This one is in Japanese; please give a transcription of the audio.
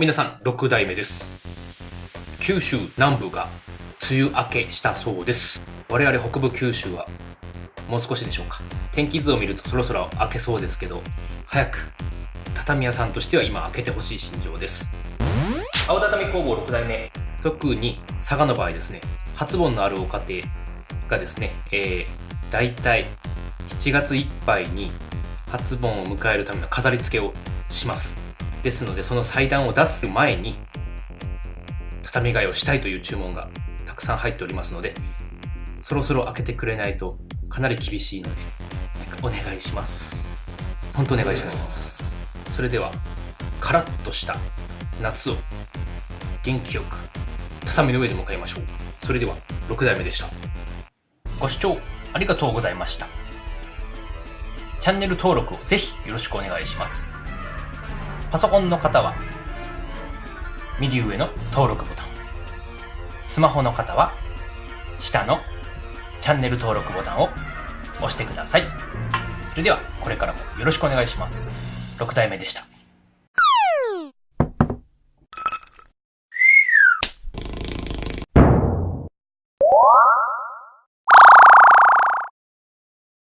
皆さん、6代目です。九州南部が梅雨明けしたそうです。我々北部九州はもう少しでしょうか。天気図を見るとそろそろ明けそうですけど、早く畳屋さんとしては今開けてほしい心情です。青畳工房6代目、特に佐賀の場合ですね、初盆のあるお家庭がですね、えー、大体7月いっぱいに初盆を迎えるための飾り付けをします。ですので、その祭壇を出す前に、畳替えをしたいという注文がたくさん入っておりますので、そろそろ開けてくれないとかなり厳しいので、お願いします。本当お願いします。それでは、カラッとした夏を元気よく畳の上で迎えましょう。それでは、6代目でした。ご視聴ありがとうございました。チャンネル登録をぜひよろしくお願いします。パソコンの方は、右上の登録ボタン。スマホの方は、下のチャンネル登録ボタンを押してください。それでは、これからもよろしくお願いします。6体目でした。